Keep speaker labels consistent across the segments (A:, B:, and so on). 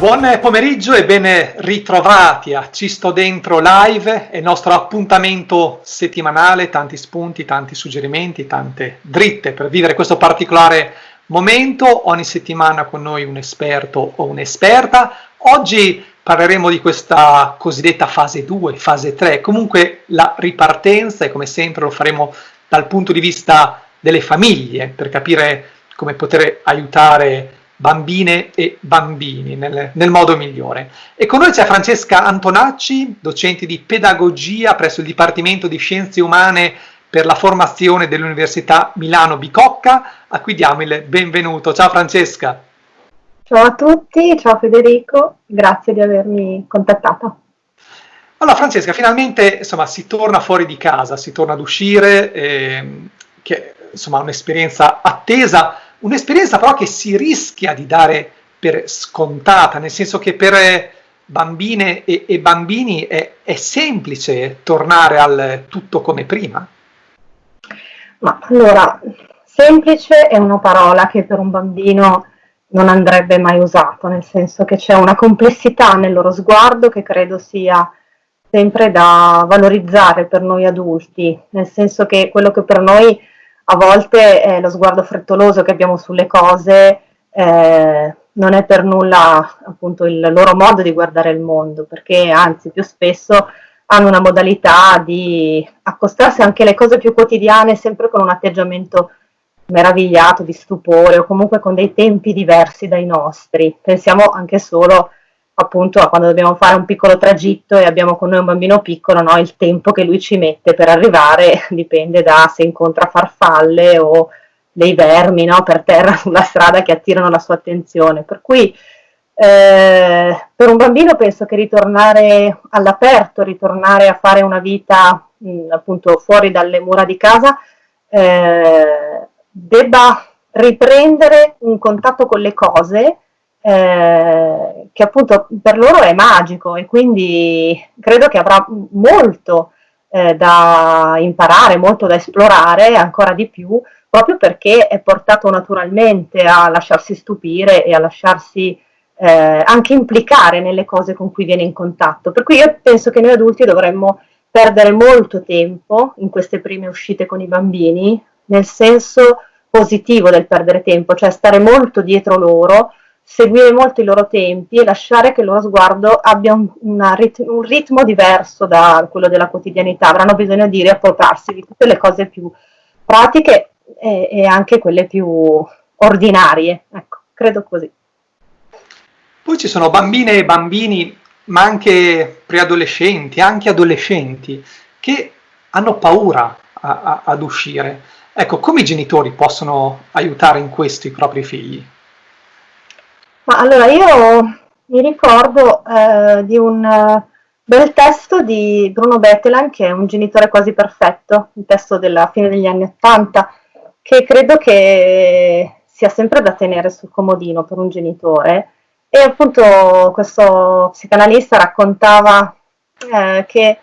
A: Buon pomeriggio e ben ritrovati a Ci sto dentro live, è il nostro appuntamento settimanale, tanti spunti, tanti suggerimenti, tante dritte per vivere questo particolare momento. Ogni settimana con noi un esperto o un'esperta. Oggi parleremo di questa cosiddetta fase 2, fase 3, comunque la ripartenza e come sempre lo faremo dal punto di vista delle famiglie per capire come poter aiutare bambine e bambini nel, nel, modo migliore. E con noi c'è Francesca Antonacci, docente di pedagogia presso il Dipartimento di Scienze Umane per la formazione dell'Università Milano Bicocca, a cui diamo il benvenuto. Ciao Francesca.
B: Ciao a tutti, ciao Federico, grazie di avermi contattata.
A: Allora Francesca, finalmente insomma, si torna fuori di casa, si torna ad uscire, eh, che insomma un'esperienza attesa, Un'esperienza però che si rischia di dare per scontata, nel senso che per bambine e, e bambini è, è, semplice tornare al tutto come prima.
B: Ma allora, semplice è una parola che per un bambino non andrebbe mai usata, nel senso che c'è una complessità nel loro sguardo che credo sia sempre da valorizzare per noi adulti, nel senso che quello che per noi a volte eh, lo sguardo frettoloso che abbiamo sulle cose eh, non è per nulla appunto il loro modo di guardare il mondo, perché anzi più spesso hanno una modalità di accostarsi anche alle cose più quotidiane sempre con un atteggiamento meravigliato, di stupore o comunque con dei tempi diversi dai nostri. Pensiamo anche solo appunto quando dobbiamo fare un piccolo tragitto e abbiamo con noi un bambino piccolo, no, il tempo che lui ci mette per arrivare dipende da se incontra farfalle o dei vermi no, per terra sulla strada che attirano la sua attenzione. Per cui eh, per un bambino penso che ritornare all'aperto, ritornare a fare una vita mh, appunto fuori dalle mura di casa, eh, debba riprendere un contatto con le cose eh, che appunto per loro è magico e quindi credo che avrà molto eh, da imparare, molto da esplorare, ancora di più, proprio perché è portato naturalmente a lasciarsi stupire e a lasciarsi eh, anche implicare nelle cose con cui viene in contatto. Per cui io penso che noi adulti dovremmo perdere molto tempo in queste prime uscite con i bambini, nel senso positivo del perdere tempo, cioè stare molto dietro loro, seguire molto i loro tempi e lasciare che il loro sguardo abbia un, rit un ritmo diverso da quello della quotidianità, avranno bisogno di riappropriarsi di tutte le cose più pratiche e, e anche quelle più ordinarie, ecco, credo così.
A: Poi ci sono bambine e bambini, ma anche preadolescenti, anche adolescenti, che hanno paura a, a, ad uscire. Ecco, come i genitori possono aiutare in questo i propri figli?
B: Ma allora io mi ricordo eh, di un uh, bel testo di Bruno Bettelan, che è un genitore quasi perfetto, un testo della fine degli anni Ottanta, che credo che sia sempre da tenere sul comodino per un genitore. E appunto questo psicanalista raccontava eh, che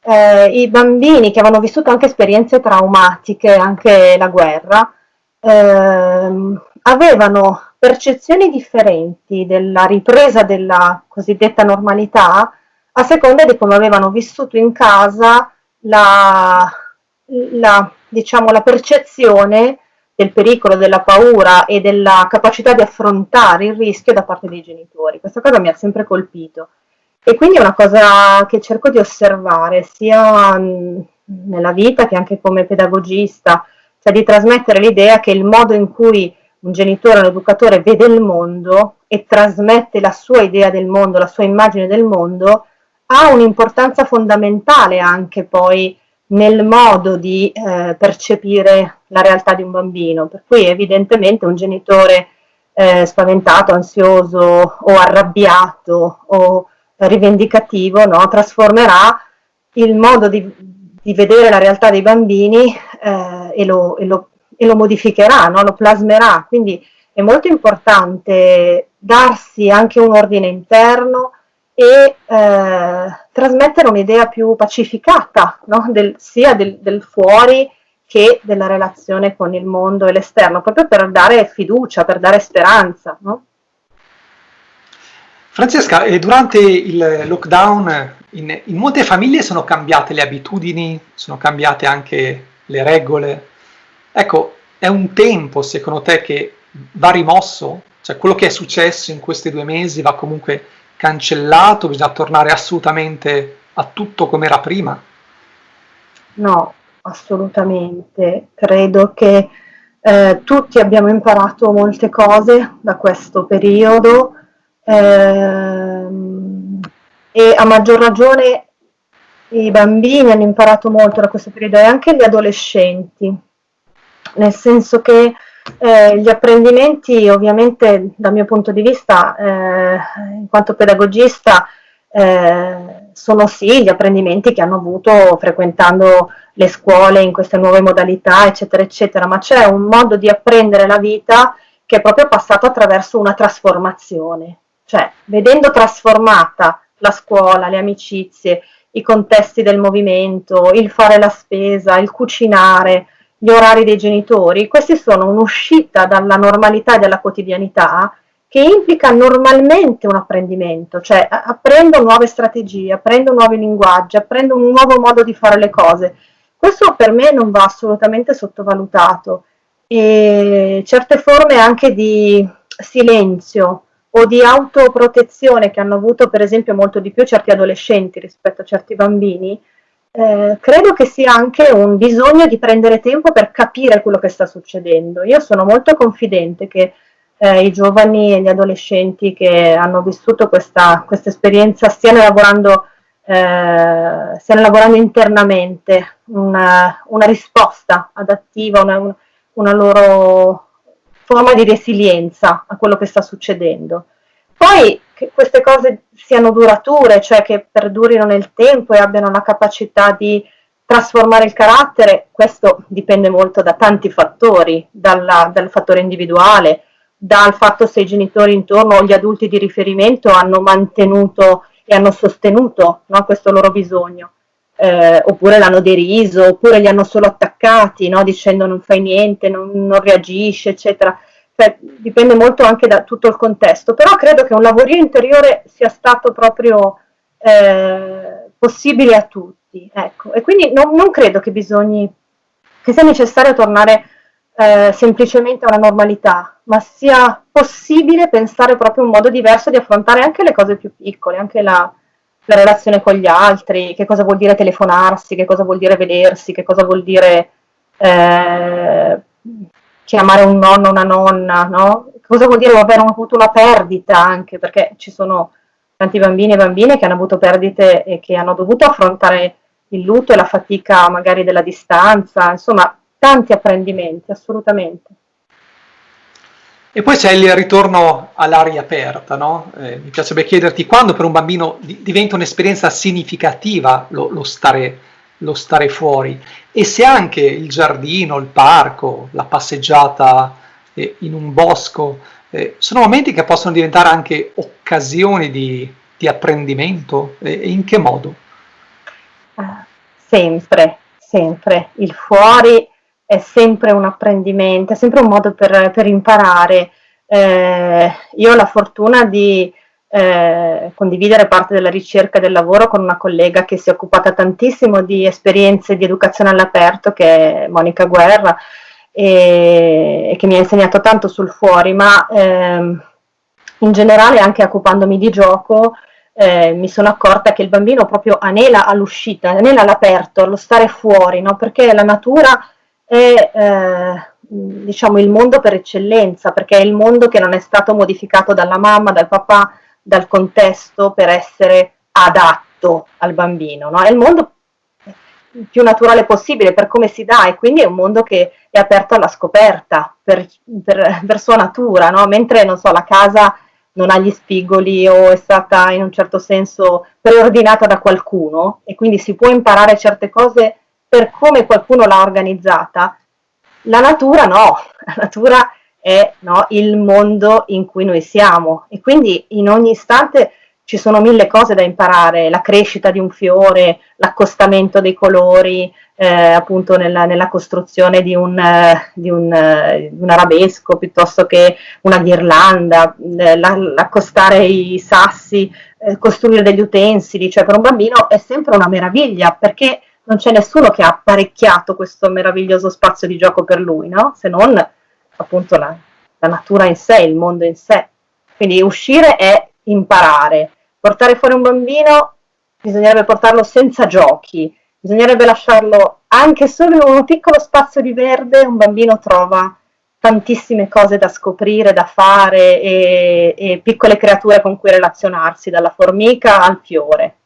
B: eh, i bambini che avevano vissuto anche esperienze traumatiche, anche la guerra, ehm, avevano percezioni differenti della ripresa della cosiddetta normalità a seconda di come avevano vissuto in casa la, la, diciamo, la percezione del pericolo, della paura e della capacità di affrontare il rischio da parte dei genitori. Questa cosa mi ha sempre colpito. E quindi è una cosa che cerco di osservare sia nella vita che anche come pedagogista, cioè di trasmettere l'idea che il modo in cui un genitore, un educatore vede il mondo e trasmette la sua idea del mondo, la sua immagine del mondo, ha un'importanza fondamentale anche poi nel modo di eh, percepire la realtà di un bambino. Per cui evidentemente un genitore eh, spaventato, ansioso o arrabbiato o rivendicativo no, trasformerà il modo di, di, vedere la realtà dei bambini eh, e, lo, e, lo, e lo modificherà, no? lo plasmerà, quindi è molto importante darsi anche un ordine interno e eh, trasmettere un'idea più pacificata, no? del, sia del, del, fuori che della relazione con il mondo e l'esterno, proprio per dare fiducia, per dare speranza. No?
A: Francesca, durante il lockdown in, in, molte famiglie sono cambiate le abitudini, sono cambiate anche le regole. Ecco, è un tempo secondo te che va rimosso? Cioè quello che è successo in questi due mesi va comunque cancellato? Bisogna tornare assolutamente a tutto come era prima?
B: No, assolutamente. Credo che eh, tutti abbiamo imparato molte cose da questo periodo ehm, e a maggior ragione i bambini hanno imparato molto da questo periodo e anche gli adolescenti, nel senso che eh, gli apprendimenti ovviamente dal mio punto di vista, eh, in quanto pedagogista, eh, sono sì gli apprendimenti che hanno avuto frequentando le scuole in queste nuove modalità, eccetera, eccetera, ma c'è un modo di apprendere la vita che è proprio passato attraverso una trasformazione, cioè vedendo trasformata la scuola, le amicizie, i contesti del movimento, il fare la spesa, il cucinare, gli orari dei genitori, questi sono un'uscita dalla normalità e dalla quotidianità che implica normalmente un apprendimento, cioè apprendo nuove strategie, apprendo nuovi linguaggi, apprendo un nuovo modo di fare le cose. Questo per me non va assolutamente sottovalutato e certe forme anche di silenzio o di autoprotezione che hanno avuto per esempio molto di più certi adolescenti rispetto a certi bambini, eh, credo che sia anche un bisogno di prendere tempo per capire quello che sta succedendo. Io sono molto confidente che eh, i giovani e gli adolescenti che hanno vissuto questa, questa esperienza stiano lavorando, eh, stiano lavorando internamente una, una risposta adattiva, una, una loro forma di resilienza a quello che sta succedendo. Poi che queste cose siano durature, cioè che perdurino nel tempo e abbiano la capacità di trasformare il carattere, questo dipende molto da tanti fattori, dalla, dal fattore individuale, dal fatto se i genitori intorno o gli adulti di riferimento hanno mantenuto e hanno sostenuto no, questo loro bisogno, eh, oppure l'hanno deriso, oppure li hanno solo attaccati, no, dicendo non fai niente, non, non reagisce, eccetera. Cioè, dipende molto anche da tutto il contesto, però credo che un lavorio interiore sia stato proprio eh, possibile a tutti. Ecco. E quindi non, non credo che bisogni, che sia necessario tornare eh, semplicemente a una normalità, ma sia possibile pensare proprio un modo diverso di affrontare anche le cose più piccole, anche la, la relazione con gli altri, che cosa vuol dire telefonarsi, che cosa vuol dire vedersi, che cosa vuol dire eh, chiamare un nonno, una nonna, no? Cosa vuol dire aver avuto una perdita anche, perché ci sono tanti bambini e bambine che hanno avuto perdite e che hanno dovuto affrontare il lutto e la fatica magari della distanza, insomma, tanti apprendimenti, assolutamente.
A: E poi c'è il ritorno all'aria aperta, no? eh, mi piacerebbe chiederti quando per un bambino di, diventa un'esperienza significativa lo, lo, stare, lo, stare, fuori e se anche il giardino, il parco, la passeggiata eh, in un bosco eh, sono momenti che possono diventare anche occasioni di, di apprendimento e in che modo?
B: Sempre, sempre. Il fuori è sempre un apprendimento, è sempre un modo per, per imparare. Eh, io ho la fortuna di eh, condividere parte della ricerca del lavoro con una collega che si è occupata tantissimo di esperienze di educazione all'aperto, che è Monica Guerra, e, e che mi ha insegnato tanto sul fuori, ma ehm, in generale anche occupandomi di gioco, eh, mi sono accorta che il bambino proprio anela all'uscita, anela all'aperto, allo stare fuori, no? perché la natura è eh, diciamo il mondo per eccellenza, perché è il mondo che non è stato modificato dalla mamma, dal papà, dal contesto per essere adatto al bambino, no? è il mondo più naturale possibile per come si dà e quindi è un mondo che è aperto alla scoperta per, per, per sua natura, no? mentre non so, la casa non ha gli spigoli o è stata in un certo senso preordinata da qualcuno e quindi si può imparare certe cose per come qualcuno l'ha organizzata, la natura no, la natura è no, il mondo in cui noi siamo. E quindi in ogni istante ci sono mille cose da imparare, la crescita di un fiore, l'accostamento dei colori, eh, eh, appunto nella, nella, costruzione di un, di, un, di un, arabesco piuttosto che una ghirlanda, eh, l'accostare i sassi, eh, costruire degli utensili, cioè per un bambino è sempre una meraviglia perché non c'è nessuno che ha apparecchiato questo meraviglioso spazio di gioco per lui, no? se non appunto la, la natura in sé, il mondo in sé. Quindi uscire è imparare. Portare fuori un bambino bisognerebbe portarlo senza giochi, bisognerebbe lasciarlo anche solo in un piccolo spazio di verde, un bambino trova tantissime cose da scoprire, da fare e, e piccole creature con cui relazionarsi, dalla formica al fiore.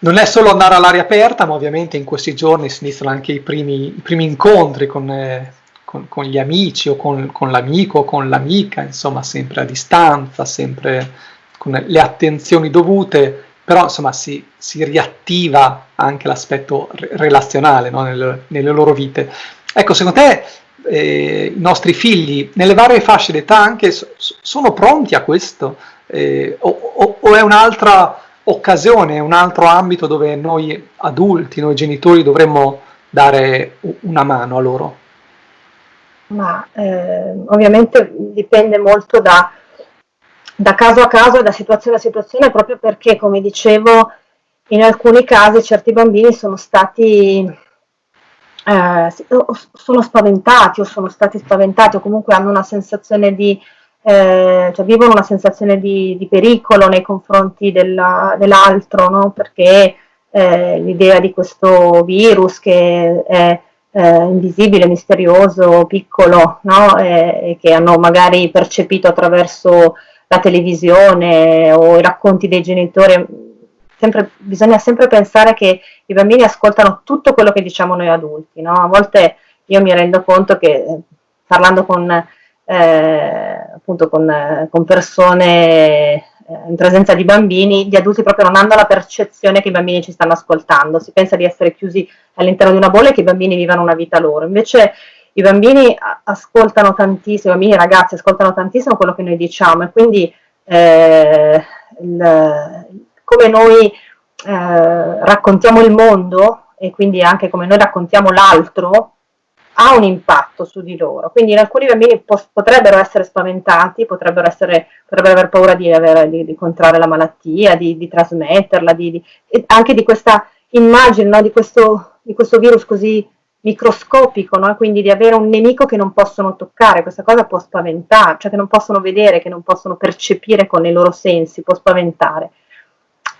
A: Non è solo andare all'aria aperta, ma ovviamente in questi giorni si iniziano anche i primi, i primi incontri con, eh, con, con, gli amici o con, con l'amico o con l'amica, insomma sempre a distanza, sempre con le attenzioni dovute, però insomma si, si riattiva anche l'aspetto relazionale no? nelle, nelle, loro vite. Ecco, secondo te eh, i nostri figli nelle varie fasce d'età anche so, sono pronti a questo? Eh, o, o, o è un'altra occasione, un altro ambito dove noi adulti, noi genitori dovremmo dare una mano a loro?
B: Ma eh, ovviamente dipende molto da, da, caso a caso e da situazione a situazione, proprio perché, come dicevo, in alcuni casi certi bambini sono stati eh, sono spaventati o sono stati spaventati o comunque hanno una sensazione di eh, cioè vivono una sensazione di, di pericolo nei confronti della, dell'altro, no? perché eh, l'idea di questo virus che è eh, invisibile, misterioso, piccolo, no? e che hanno magari percepito attraverso la televisione o i racconti dei genitori, sempre, bisogna sempre pensare che i bambini ascoltano tutto quello che diciamo noi adulti. No? A volte io mi rendo conto che parlando con eh, appunto con, con persone eh, in presenza di bambini, gli adulti proprio non hanno la percezione che i bambini ci stanno ascoltando, si pensa di essere chiusi all'interno di una bolla e che i bambini vivano una vita loro, invece i bambini ascoltano tantissimo, i bambini e i ragazzi ascoltano tantissimo quello che noi diciamo e quindi eh, il, come noi eh, raccontiamo il mondo e quindi anche come noi raccontiamo l'altro, ha un impatto su di loro. Quindi in alcuni bambini potrebbero essere spaventati, potrebbero, essere, potrebbero aver paura di, avere, di, di, contrarre la malattia, di, di trasmetterla, anche di questa immagine, no? di, questo, di, questo, virus così microscopico, no? quindi di avere un nemico che non possono toccare, questa cosa può spaventare, cioè che non possono vedere, che non possono percepire con i loro sensi, può spaventare.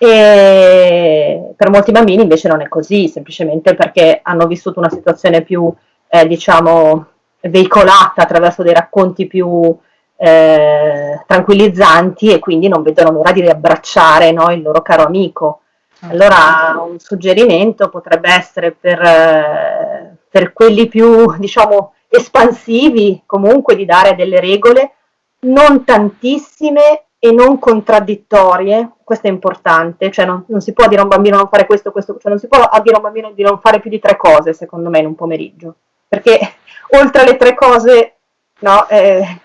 B: E per molti bambini invece non è così, semplicemente perché hanno vissuto una situazione più eh, diciamo, veicolata attraverso dei racconti più eh, tranquillizzanti e quindi non vedono l'ora di riabbracciare no, il loro caro amico. Allora un suggerimento potrebbe essere per, eh, per quelli più diciamo, espansivi comunque di dare delle regole non tantissime e non contraddittorie, questo è importante, cioè non, non, si può dire a un bambino non fare questo, questo, cioè non si può dire a un bambino di non fare più di tre cose, secondo me, in un pomeriggio perché oltre alle tre cose no, eh,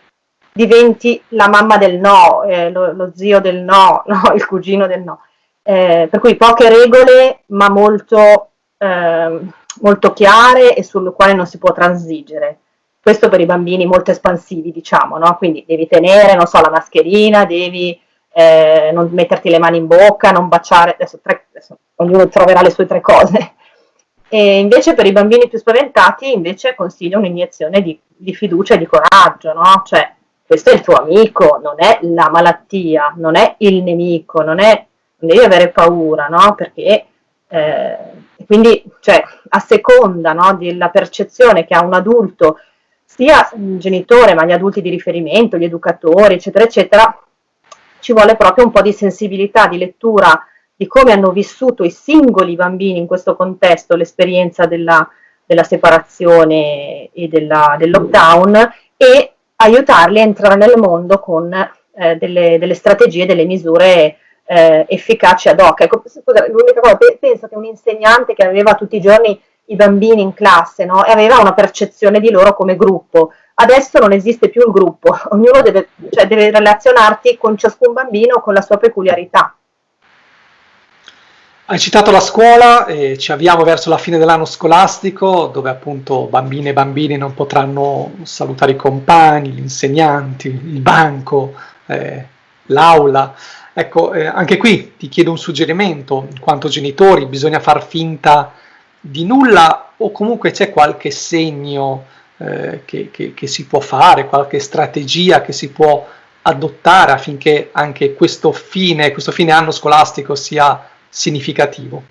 B: diventi la mamma del no, eh, lo, lo, zio del no, no, il cugino del no. Eh, per cui poche regole ma molto, ehm, molto chiare e sulle quali non si può transigere. Questo per i bambini molto espansivi, diciamo, no? Quindi devi tenere, so, la mascherina, devi eh, non metterti le mani in bocca, non baciare, adesso, tre, adesso ognuno troverà le sue tre cose, e invece per i bambini più spaventati invece consiglio un'iniezione di, di fiducia e di coraggio, no? Cioè, questo è il tuo amico, non è la malattia, non è il nemico, non, è, non devi avere paura, no? Perché eh, quindi, cioè, a seconda no, della percezione che ha un adulto, sia il genitore, ma gli adulti di riferimento, gli educatori, eccetera, eccetera, ci vuole proprio un po' di sensibilità, di lettura di come hanno vissuto i singoli bambini in questo contesto l'esperienza della, della separazione e della, del lockdown e aiutarli a entrare nel mondo con eh, delle, delle, strategie, delle misure eh, efficaci ad hoc. Ecco, l'unica cosa, penso che un insegnante che aveva tutti i giorni i bambini in classe no? e aveva una percezione di loro come gruppo. Adesso non esiste più il gruppo, ognuno deve, cioè, deve relazionarti con ciascun bambino con la sua peculiarità.
A: Hai citato la scuola e ci avviamo verso la fine dell'anno scolastico dove appunto bambine e bambini non potranno salutare i compagni, gli insegnanti, il banco, eh, l'aula. Ecco, eh, anche qui ti chiedo un suggerimento, in quanto genitori bisogna far finta di nulla o comunque c'è qualche segno eh, che, che, che si può fare, qualche strategia che si può adottare affinché anche questo fine, questo fine anno scolastico sia significativo?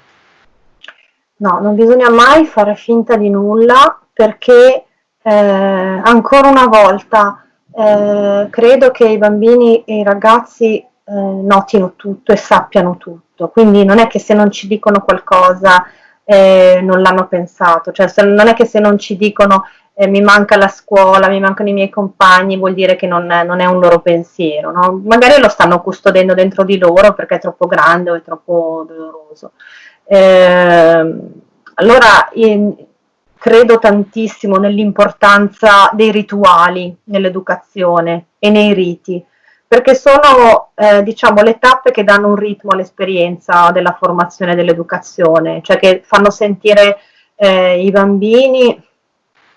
B: No, non bisogna mai fare finta di nulla perché eh, ancora una volta eh, credo che i bambini e i ragazzi eh, notino tutto e sappiano tutto, quindi non è che se non ci dicono qualcosa eh, non l'hanno pensato, cioè se, non è che se non ci dicono eh, mi manca la scuola, mi mancano i miei compagni, vuol dire che non non è un loro pensiero, no? magari lo stanno custodendo dentro di loro perché è troppo grande o è troppo doloroso. Eh, allora in, credo tantissimo nell'importanza dei rituali nell'educazione e nei riti, perché sono eh, diciamo, le tappe che danno un ritmo all'esperienza della formazione dell'educazione, cioè che fanno sentire eh, i bambini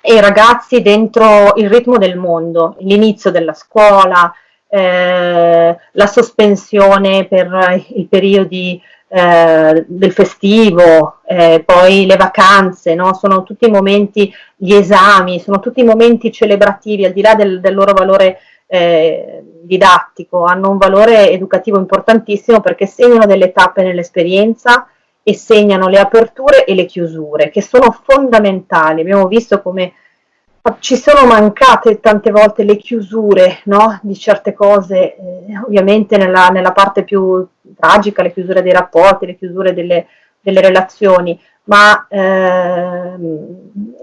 B: e i ragazzi dentro il ritmo del mondo, l'inizio della scuola, eh, la sospensione per i periodi eh, del festivo, eh, poi le vacanze, no? sono tutti momenti, gli esami, sono tutti momenti celebrativi, al di là del, del loro valore eh, didattico, hanno un valore educativo importantissimo perché segnano delle tappe nell'esperienza e segnano le aperture e le chiusure, che sono fondamentali. Abbiamo visto come ci sono mancate tante volte le chiusure no? di certe cose, eh, ovviamente nella, nella, parte più tragica, le chiusure dei rapporti, le chiusure delle, delle relazioni, ma eh,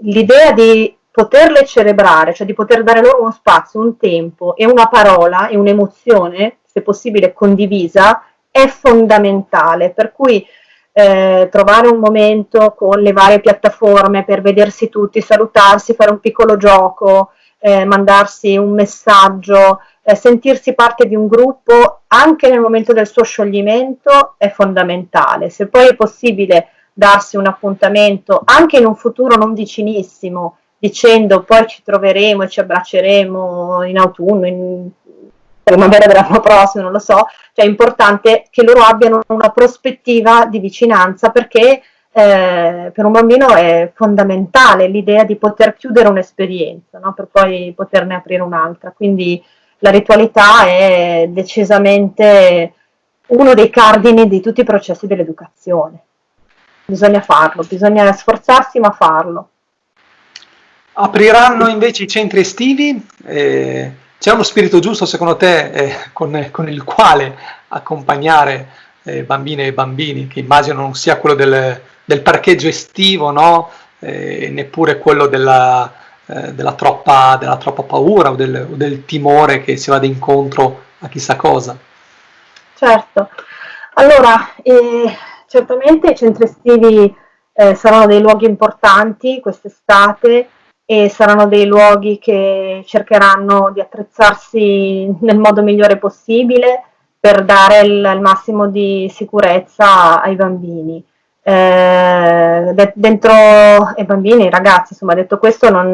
B: l'idea di poterle celebrare, cioè di poter dare loro uno spazio, un tempo e una parola e un'emozione, se possibile condivisa, è fondamentale. Per cui eh, trovare un momento con le varie piattaforme per vedersi tutti, salutarsi, fare un piccolo gioco, eh, mandarsi un messaggio, eh, sentirsi parte di un gruppo anche nel momento del suo scioglimento è fondamentale. Se poi è possibile darsi un appuntamento anche in un futuro non vicinissimo, dicendo poi ci troveremo e ci abbracceremo in autunno, in primavera dell'anno prossimo, non lo so, cioè è importante che loro abbiano una prospettiva di vicinanza perché eh, per un bambino è fondamentale l'idea di poter chiudere un'esperienza no? per poi poterne aprire un'altra. Quindi la ritualità è decisamente uno dei cardini di tutti i processi dell'educazione. Bisogna farlo, bisogna sforzarsi ma farlo.
A: Apriranno invece i centri estivi? Eh c'è uno spirito giusto secondo te eh, con, con, il quale accompagnare eh, bambine e bambini, che immagino non sia quello del, del parcheggio estivo, no? eh, neppure quello della, eh, della, troppa, della, troppa, paura o del, o del timore che si vada incontro a chissà cosa?
B: Certo, allora eh, certamente i centri estivi eh, saranno dei luoghi importanti quest'estate e saranno dei luoghi che cercheranno di attrezzarsi nel modo migliore possibile per dare il, il massimo di sicurezza ai bambini. Eh, de- dentro ai bambini, ai ragazzi, insomma, detto questo, non,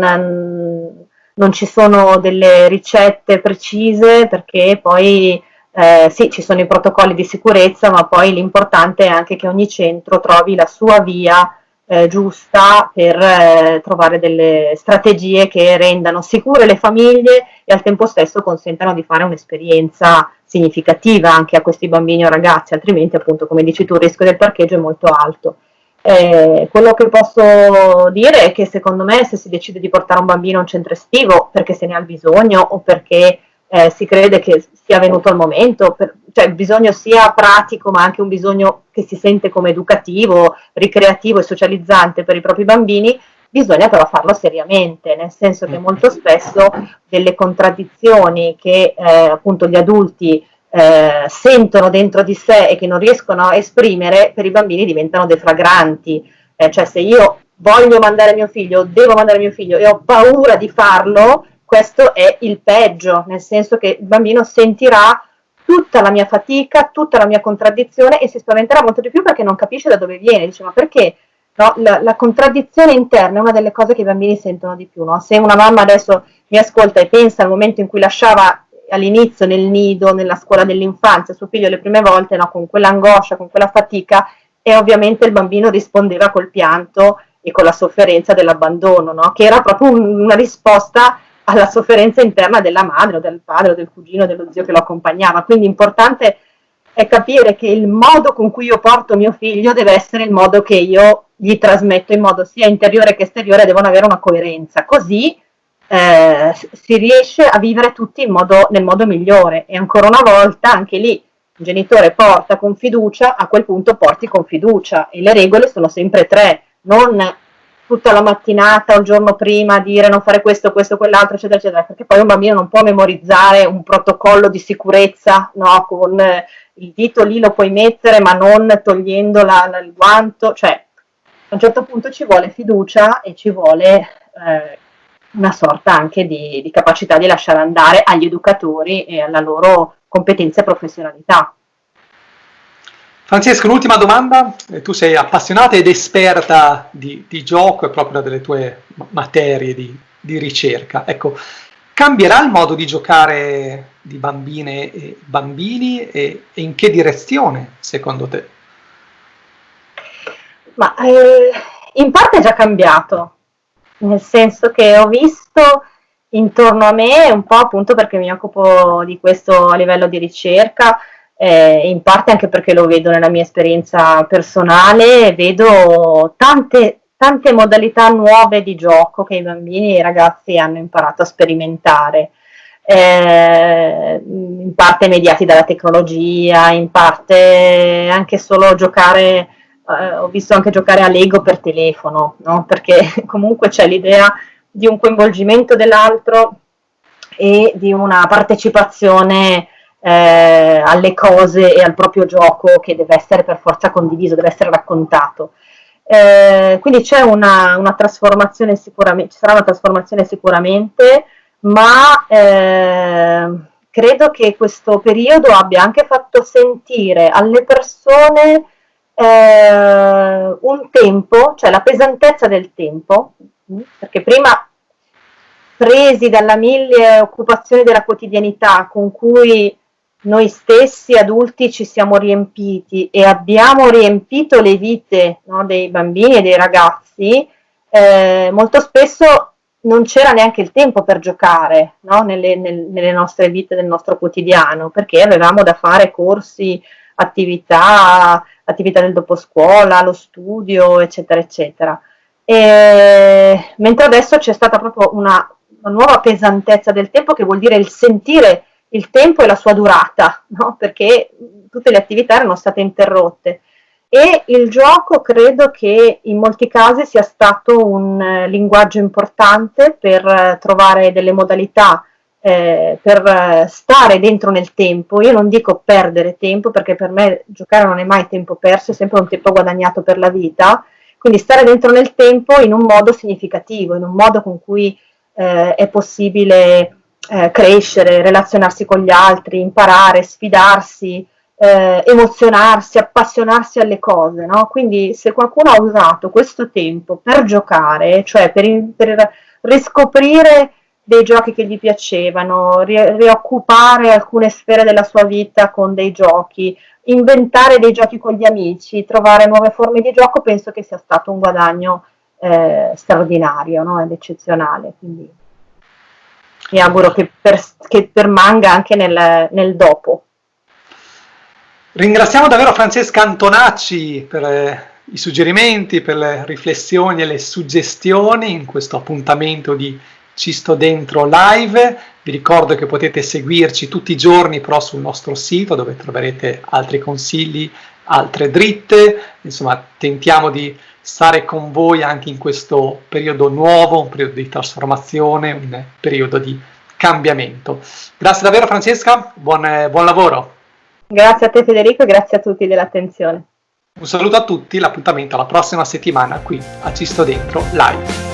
B: non ci sono delle ricette precise perché poi eh, sì, ci sono i protocolli di sicurezza, ma poi l'importante è anche che ogni centro trovi la sua via eh, giusta per eh, trovare delle strategie che rendano sicure le famiglie e al tempo stesso consentano di fare un'esperienza significativa anche a questi bambini o ragazzi, altrimenti appunto come dici tu il rischio del parcheggio è molto alto. Eh, quello che posso dire è che secondo me se si decide di portare un bambino a un centro estivo perché se ne ha bisogno o perché eh, si crede che sia venuto il momento, per, cioè il bisogno sia pratico ma anche un bisogno che si sente come educativo, ricreativo e socializzante per i propri bambini, bisogna però farlo seriamente, nel senso che molto spesso delle contraddizioni che eh, appunto gli adulti eh, sentono dentro di sé e che non riescono a esprimere, per i bambini diventano deflagranti. Eh, cioè se io voglio mandare mio figlio, devo mandare mio figlio e ho paura di farlo, questo è il peggio, nel senso che il bambino sentirà tutta la mia fatica, tutta la mia contraddizione e si spaventerà molto di più perché non capisce da dove viene, dice ma perché no? la, la, contraddizione interna è una delle cose che i bambini sentono di più, no? se una mamma adesso mi ascolta e pensa al momento in cui lasciava all'inizio nel nido, nella scuola dell'infanzia, suo figlio le prime volte, no, con quell'angoscia, con quella fatica, e ovviamente il bambino rispondeva col pianto e con la sofferenza dell'abbandono, no? che era proprio un, una risposta alla sofferenza interna della madre o del padre o del cugino o dello zio che lo accompagnava. Quindi importante è capire che il modo con cui io porto mio figlio deve essere il modo che io gli trasmetto in modo sia interiore che esteriore, devono avere una coerenza. Così eh, si riesce a vivere tutti modo, nel modo migliore. E ancora una volta, anche lì, il genitore porta con fiducia, a quel punto porti con fiducia. E le regole sono sempre tre, non tutta la mattinata o il giorno prima dire non fare questo, questo, quell'altro, eccetera, eccetera, perché poi un bambino non può memorizzare un protocollo di sicurezza, no, con eh, il dito lì lo puoi mettere ma non togliendo la, la, il guanto, cioè a un certo punto ci vuole fiducia e ci vuole eh, una sorta anche di, di capacità di lasciare andare agli educatori e alla loro competenza e professionalità.
A: Francesco, l'ultima domanda, eh, tu sei appassionata ed esperta di, di gioco e proprio delle tue materie di, di, ricerca. Ecco, cambierà il modo di giocare di bambine e bambini e, e in che direzione secondo te?
B: Ma eh, in parte è già cambiato, nel senso che ho visto intorno a me, un po' appunto perché mi occupo di questo a livello di ricerca, eh, in parte anche perché lo vedo nella mia esperienza personale, vedo tante, tante modalità nuove di gioco che i bambini e i ragazzi hanno imparato a sperimentare. Eh, in parte mediati dalla tecnologia, in parte anche solo giocare eh, ho visto anche giocare a Lego per telefono, no? perché comunque c'è l'idea di un coinvolgimento dell'altro e di una partecipazione eh, alle cose e al proprio gioco che deve essere per forza condiviso, deve essere raccontato. Eh, quindi c'è una, una, trasformazione sicuramente, ci sarà una trasformazione sicuramente, ma eh, credo che questo periodo abbia anche fatto sentire alle persone eh, un tempo, cioè la pesantezza del tempo, perché prima presi dalla mille occupazioni della quotidianità con cui noi stessi adulti ci siamo riempiti e abbiamo riempito le vite no, dei bambini e dei ragazzi, eh, molto spesso non c'era neanche il tempo per giocare no, nelle, nel, nelle nostre vite del nostro quotidiano, perché avevamo da fare corsi, attività, attività del doposcuola, lo studio, eccetera, eccetera. E, mentre adesso c'è stata proprio una, una, nuova pesantezza del tempo che vuol dire il sentire il tempo e la sua durata, no? perché tutte le attività erano state interrotte. E il gioco credo che in molti casi sia stato un eh, linguaggio importante per eh, trovare delle modalità eh, per eh, stare dentro nel tempo, io non dico perdere tempo perché per me giocare non è mai tempo perso, è sempre un tempo guadagnato per la vita, quindi stare dentro nel tempo in un modo significativo, in un modo con cui eh, è possibile eh, crescere, relazionarsi con gli altri, imparare, sfidarsi, eh, emozionarsi, appassionarsi alle cose. No? Quindi se qualcuno ha usato questo tempo per giocare, cioè per, per riscoprire dei giochi che gli piacevano, ri- rioccupare alcune sfere della sua vita con dei giochi, inventare dei giochi con gli amici, trovare nuove forme di gioco, penso che sia stato un guadagno eh, straordinario no? ed eccezionale. Quindi mi auguro che, per, che permanga anche nel, nel, dopo.
A: Ringraziamo davvero Francesca Antonacci per eh, i suggerimenti, per le riflessioni e le suggestioni in questo appuntamento di ci sto dentro live, vi ricordo che potete seguirci tutti i giorni però sul nostro sito dove troverete altri consigli, altre dritte, insomma tentiamo di stare con voi anche in questo periodo nuovo, un periodo di trasformazione, un periodo di cambiamento. Grazie davvero Francesca, buon, buon lavoro.
B: Grazie a te Federico e grazie a tutti dell'attenzione.
A: Un saluto a tutti, l'appuntamento alla prossima settimana qui a Ci sto dentro live.